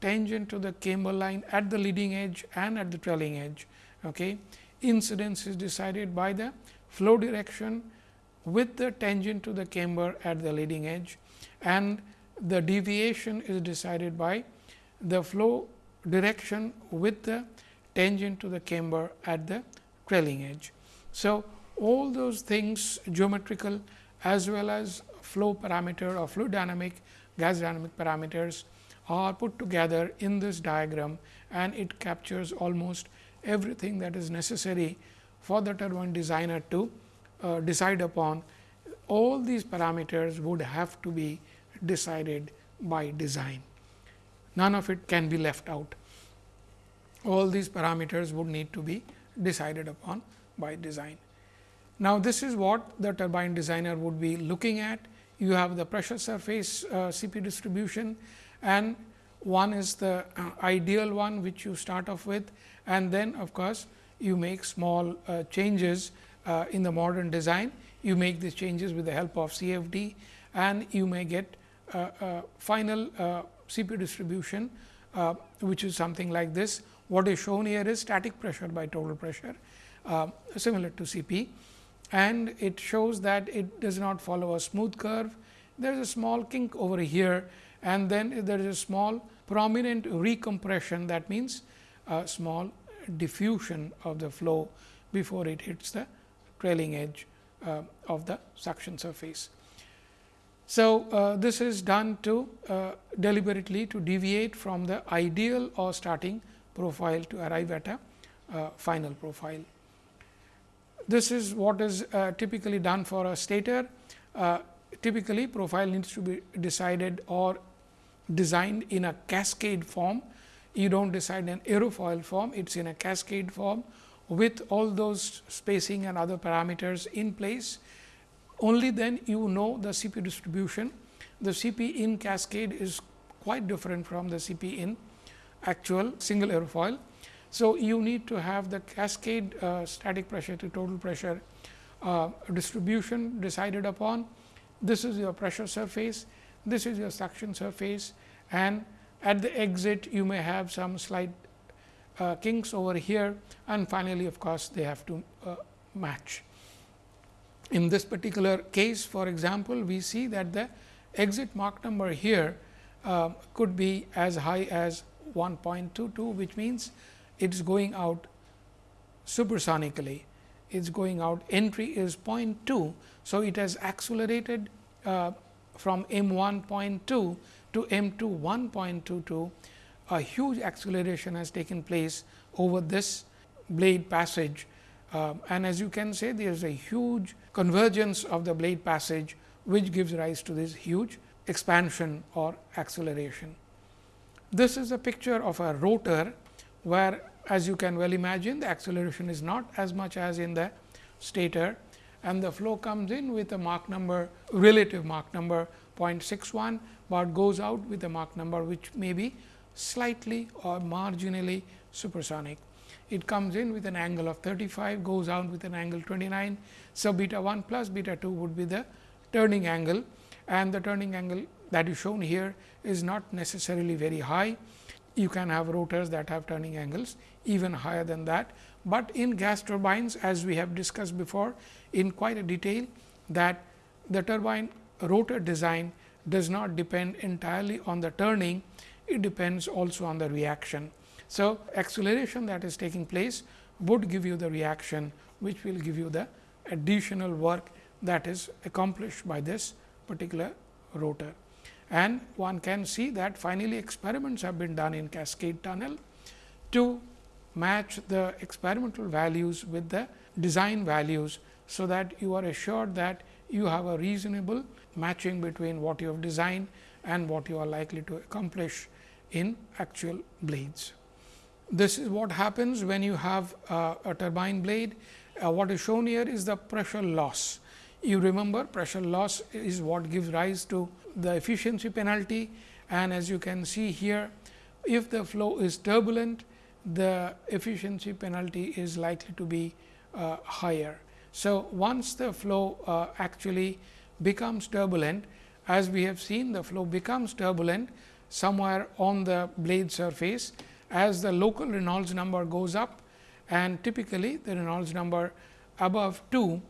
S1: tangent to the camber line at the leading edge and at the trailing edge. Okay. Incidence is decided by the flow direction with the tangent to the camber at the leading edge and the deviation is decided by the flow direction with the tangent to the camber at the trailing edge. So, all those things geometrical as well as flow parameter or fluid dynamic gas dynamic parameters are put together in this diagram and it captures almost everything that is necessary for the turbine designer to uh, decide upon. All these parameters would have to be decided by design. None of it can be left out. All these parameters would need to be decided upon by design. Now, this is what the turbine designer would be looking at you have the pressure surface uh, CP distribution and one is the uh, ideal one which you start off with and then of course, you make small uh, changes uh, in the modern design. You make these changes with the help of CFD and you may get final uh, CP distribution, uh, which is something like this. What is shown here is static pressure by total pressure similar to CP and it shows that it does not follow a smooth curve. There is a small kink over here and then there is a small prominent recompression that means, a small diffusion of the flow before it hits the trailing edge uh, of the suction surface. So, uh, this is done to uh, deliberately to deviate from the ideal or starting profile to arrive at a uh, final profile. This is what is uh, typically done for a stator. Uh, typically, profile needs to be decided or designed in a cascade form. You do not decide in aerofoil form, it is in a cascade form with all those spacing and other parameters in place. Only then you know the CP distribution. The CP in cascade is quite different from the CP in actual single airfoil. So, you need to have the cascade uh, static pressure to total pressure uh, distribution decided upon. This is your pressure surface, this is your suction surface and at the exit you may have some slight uh, kinks over here and finally, of course, they have to uh, match. In this particular case for example, we see that the exit Mach number here uh, could be as high as 1.22, which means it is going out supersonically, it is going out entry is 0.2. So, it has accelerated uh, from m 1.2 to m 2 1.22, a huge acceleration has taken place over this blade passage. Uh, and as you can say, there is a huge convergence of the blade passage, which gives rise to this huge expansion or acceleration. This is a picture of a rotor, where as you can well imagine the acceleration is not as much as in the stator and the flow comes in with a Mach number relative Mach number 0.61, but goes out with a Mach number which may be slightly or marginally supersonic. It comes in with an angle of 35, goes out with an angle 29. So, beta 1 plus beta 2 would be the turning angle and the turning angle that is shown here is not necessarily very high you can have rotors that have turning angles even higher than that. But in gas turbines as we have discussed before in quite a detail that the turbine rotor design does not depend entirely on the turning, it depends also on the reaction. So, acceleration that is taking place would give you the reaction, which will give you the additional work that is accomplished by this particular rotor. And one can see that finally, experiments have been done in cascade tunnel to match the experimental values with the design values. So, that you are assured that you have a reasonable matching between what you have designed and what you are likely to accomplish in actual blades. This is what happens when you have uh, a turbine blade. Uh, what is shown here is the pressure loss. You remember pressure loss is what gives rise to the efficiency penalty and as you can see here, if the flow is turbulent, the efficiency penalty is likely to be uh, higher. So, once the flow uh, actually becomes turbulent, as we have seen the flow becomes turbulent somewhere on the blade surface as the local Reynolds number goes up and typically the Reynolds number above 2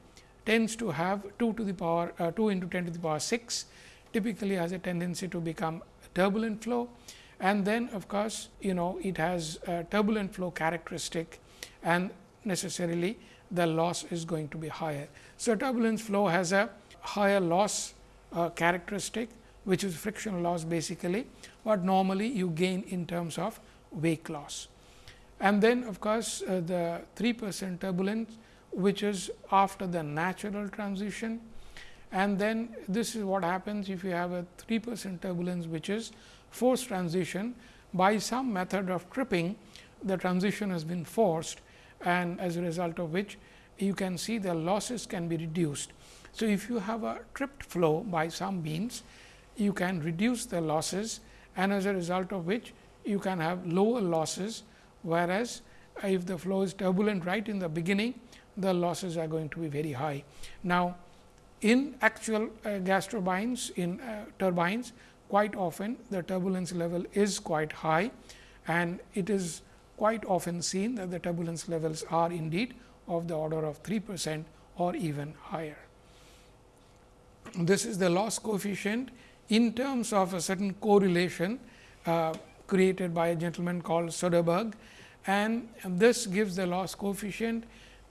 S1: tends to have 2 to the power uh, 2 into 10 to the power 6 typically has a tendency to become turbulent flow and then of course, you know it has a turbulent flow characteristic and necessarily the loss is going to be higher. So, turbulence flow has a higher loss uh, characteristic which is friction loss basically, but normally you gain in terms of wake loss. And then of course, uh, the 3 percent turbulence which is after the natural transition and then this is what happens if you have a 3 percent turbulence which is forced transition by some method of tripping the transition has been forced and as a result of which you can see the losses can be reduced. So, if you have a tripped flow by some means you can reduce the losses and as a result of which you can have lower losses, whereas, if the flow is turbulent right in the beginning the losses are going to be very high. Now, in actual uh, gas turbines in uh, turbines quite often the turbulence level is quite high and it is quite often seen that the turbulence levels are indeed of the order of 3 percent or even higher. This is the loss coefficient in terms of a certain correlation uh, created by a gentleman called Soderberg and this gives the loss coefficient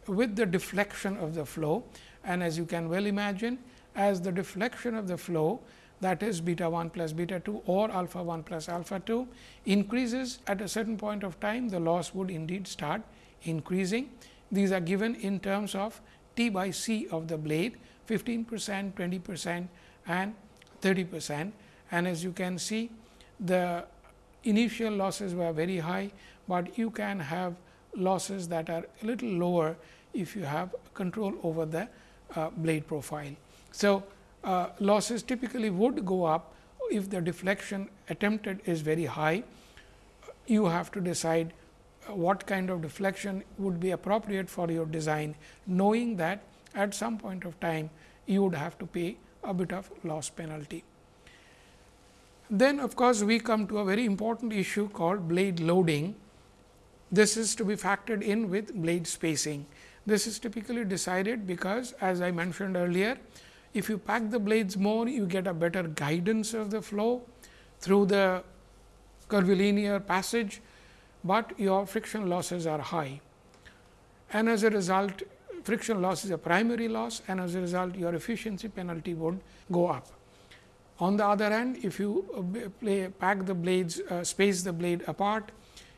S1: with the deflection of the flow. And as you can well imagine as the deflection of the flow that is beta 1 plus beta 2 or alpha 1 plus alpha 2 increases at a certain point of time the loss would indeed start increasing. These are given in terms of T by C of the blade 15 percent, 20 percent and 30 percent. And as you can see the initial losses were very high, but you can have losses that are a little lower if you have control over the uh, blade profile. So, uh, losses typically would go up if the deflection attempted is very high. You have to decide uh, what kind of deflection would be appropriate for your design, knowing that at some point of time you would have to pay a bit of loss penalty. Then of course, we come to a very important issue called blade loading. This is to be factored in with blade spacing. This is typically decided because as I mentioned earlier, if you pack the blades more, you get a better guidance of the flow through the curvilinear passage, but your friction losses are high. And as a result, friction loss is a primary loss and as a result your efficiency penalty would go up. On the other hand, if you uh, play, pack the blades, uh, space the blade apart,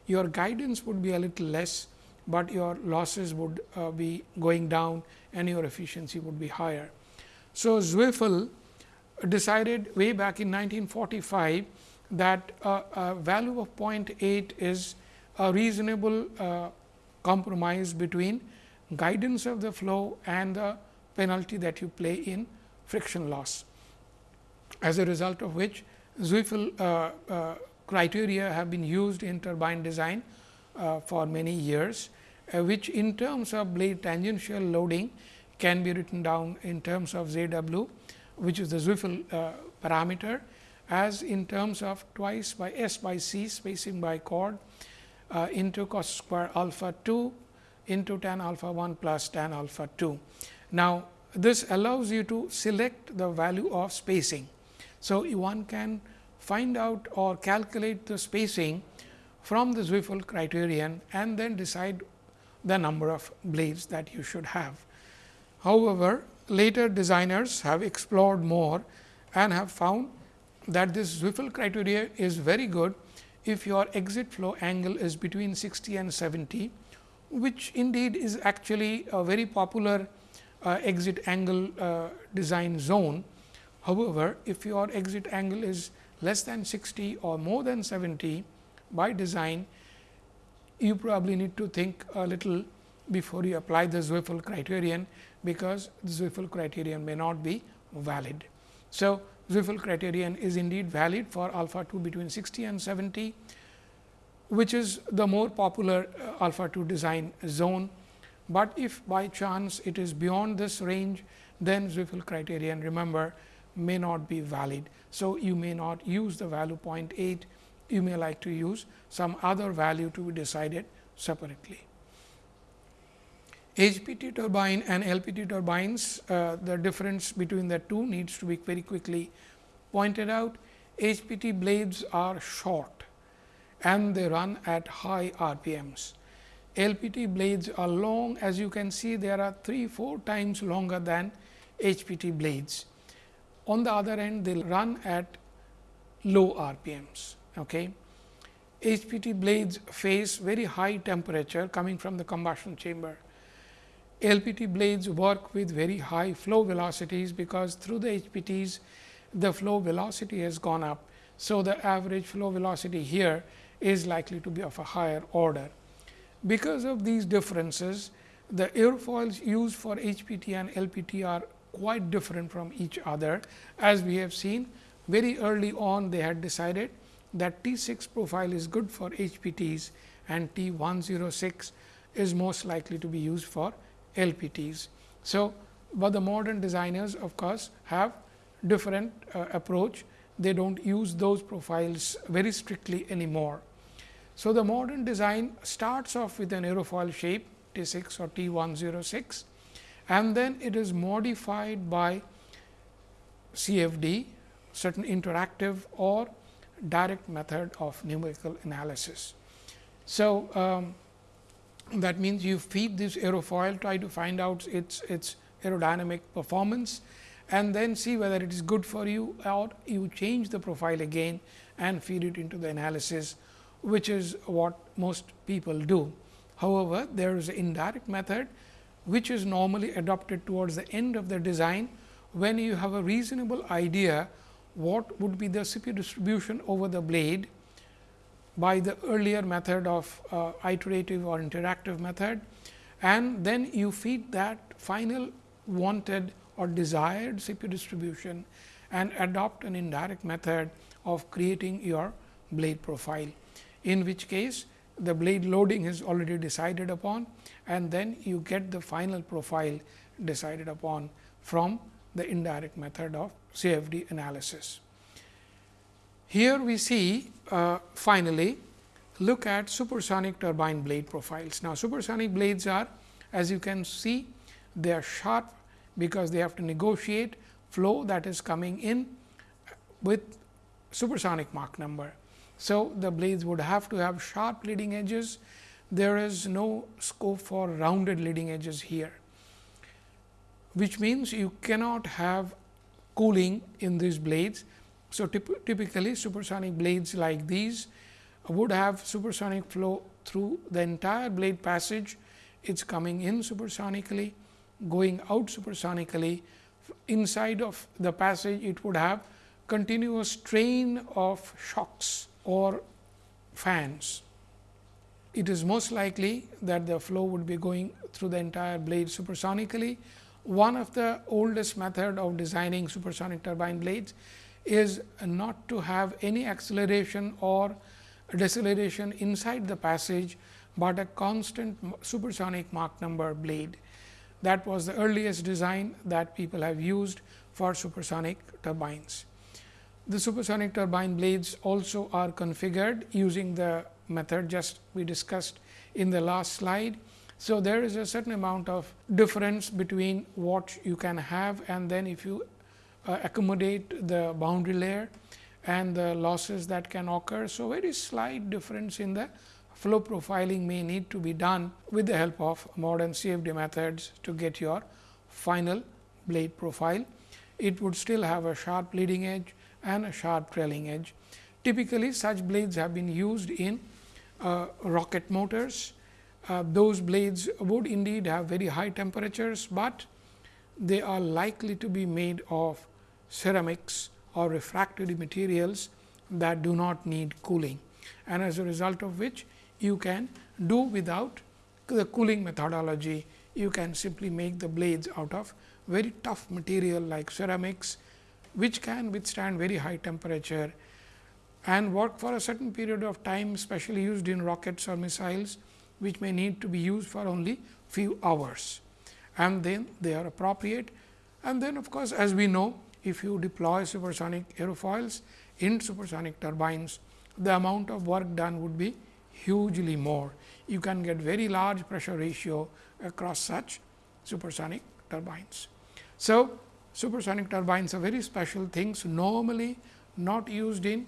S1: your guidance would be a little less, but your losses would uh, be going down and your efficiency would be higher. So, Zweifel decided way back in 1945 that a, a value of 0.8 is a reasonable uh, compromise between guidance of the flow and the penalty that you play in friction loss. As a result of which Zweifel uh, uh, criteria have been used in turbine design uh, for many years, uh, which in terms of blade tangential loading can be written down in terms of Z w, which is the Zweifel uh, parameter as in terms of twice by S by C spacing by chord into cos square alpha 2 into tan alpha 1 plus tan alpha 2. Now, this allows you to select the value of spacing. So, one can find out or calculate the spacing from the Zweifel criterion and then decide the number of blades that you should have. However, later designers have explored more and have found that this Zweifel criteria is very good if your exit flow angle is between 60 and 70, which indeed is actually a very popular uh, exit angle uh, design zone. However, if your exit angle is less than 60 or more than 70 by design, you probably need to think a little before you apply the Zweifel criterion, because the Zweifel criterion may not be valid. So, Zweifel criterion is indeed valid for alpha 2 between 60 and 70, which is the more popular uh, alpha 2 design zone. But if by chance it is beyond this range, then Zweifel criterion remember may not be valid. So, you may not use the value 0.8, you may like to use some other value to be decided separately. HPT turbine and LPT turbines, uh, the difference between the two needs to be very quickly pointed out. HPT blades are short and they run at high RPMs. LPT blades are long as you can see there are 3 4 times longer than HPT blades. On the other end they run at low RPMs. Okay. HPT blades face very high temperature coming from the combustion chamber. LPT blades work with very high flow velocities, because through the HPTs the flow velocity has gone up. So, the average flow velocity here is likely to be of a higher order. Because of these differences, the airfoils used for HPT and LPT are quite different from each other. As we have seen very early on they had decided that T 6 profile is good for HPTs and T 106 is most likely to be used for LPTs. So, but the modern designers of course, have different uh, approach. They do not use those profiles very strictly anymore. So, the modern design starts off with an aerofoil shape T 6 or T 106 and then it is modified by CFD certain interactive or direct method of numerical analysis. So, um, that means you feed this aerofoil try to find out its its aerodynamic performance and then see whether it is good for you or you change the profile again and feed it into the analysis which is what most people do. However, there is an indirect method which is normally adopted towards the end of the design when you have a reasonable idea what would be the CP distribution over the blade by the earlier method of uh, iterative or interactive method and then you feed that final wanted or desired CP distribution and adopt an indirect method of creating your blade profile. In which case the blade loading is already decided upon and then you get the final profile decided upon from the indirect method of CFD analysis. Here we see uh, finally, look at supersonic turbine blade profiles. Now, supersonic blades are as you can see they are sharp because they have to negotiate flow that is coming in with supersonic Mach number. So, the blades would have to have sharp leading edges. There is no scope for rounded leading edges here, which means you cannot have cooling in these blades. So, typ typically supersonic blades like these would have supersonic flow through the entire blade passage. It is coming in supersonically, going out supersonically. Inside of the passage, it would have continuous strain of shocks or fans. It is most likely that the flow would be going through the entire blade supersonically. One of the oldest method of designing supersonic turbine blades is not to have any acceleration or deceleration inside the passage, but a constant supersonic Mach number blade. That was the earliest design that people have used for supersonic turbines. The supersonic turbine blades also are configured using the method just we discussed in the last slide. So, there is a certain amount of difference between what you can have and then if you uh, accommodate the boundary layer and the losses that can occur. So, very slight difference in the flow profiling may need to be done with the help of modern CFD methods to get your final blade profile. It would still have a sharp leading edge and a sharp trailing edge. Typically, such blades have been used in rocket motors. Uh, those blades would indeed have very high temperatures, but they are likely to be made of ceramics or refractory materials that do not need cooling and as a result of which you can do without the cooling methodology. You can simply make the blades out of very tough material like ceramics, which can withstand very high temperature and work for a certain period of time, especially used in rockets or missiles, which may need to be used for only few hours. And then they are appropriate. And then of course, as we know, if you deploy supersonic aerofoils in supersonic turbines, the amount of work done would be hugely more. You can get very large pressure ratio across such supersonic turbines. So, supersonic turbines are very special things normally not used in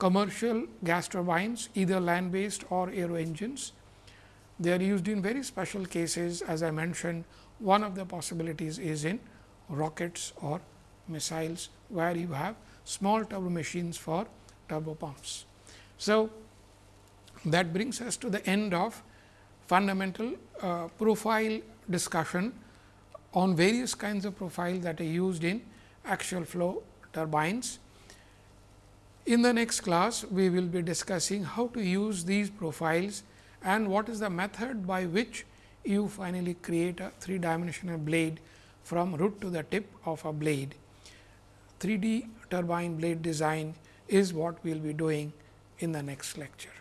S1: commercial gas turbines either land based or aero engines. They are used in very special cases as I mentioned one of the possibilities is in rockets or missiles where you have small turbo machines for turbo pumps. So, that brings us to the end of fundamental uh, profile discussion on various kinds of profile that are used in axial flow turbines. In the next class, we will be discussing how to use these profiles and what is the method by which you finally create a three dimensional blade from root to the tip of a blade. 3D turbine blade design is what we will be doing in the next lecture.